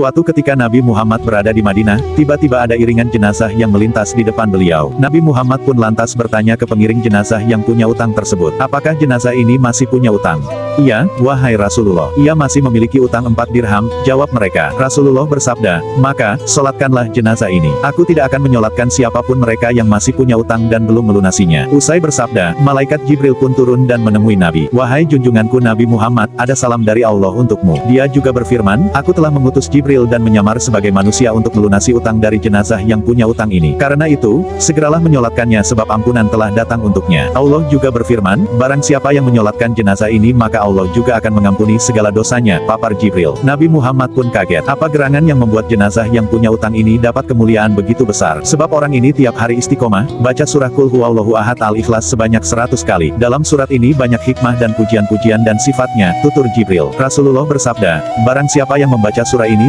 Suatu ketika Nabi Muhammad berada di Madinah, tiba-tiba ada iringan jenazah yang melintas di depan beliau. Nabi Muhammad pun lantas bertanya ke pengiring jenazah yang punya utang tersebut, apakah jenazah ini masih punya utang? Iya, wahai Rasulullah, ia masih memiliki utang empat dirham, jawab mereka. Rasulullah bersabda, maka, solatkanlah jenazah ini. Aku tidak akan menyolatkan siapa pun mereka yang masih punya utang dan belum melunasinya. Usai bersabda, malaikat Jibril pun turun dan menemui Nabi. Wahai junjunganku Nabi Muhammad, ada salam dari Allah untukmu. Dia juga berfirman, aku telah mengutus Jibril dan menyamar sebagai manusia untuk melunasi utang dari jenazah yang punya utang ini. Karena itu, segeralah menyolatkannya sebab ampunan telah datang untuknya. Allah juga berfirman, barang siapa yang menyolatkan jenazah ini maka Allah juga akan mengampuni segala dosanya, papar Jibril. Nabi Muhammad pun kaget, apa gerangan yang membuat jenazah yang punya utang ini dapat kemuliaan begitu besar. Sebab orang ini tiap hari istiqomah, baca surah Kul Huwallahu Ahad Al-Ikhlas sebanyak 100 kali. Dalam surat ini banyak hikmah dan pujian-pujian dan sifatnya, tutur Jibril. Rasulullah bersabda, barang siapa yang membaca surah ini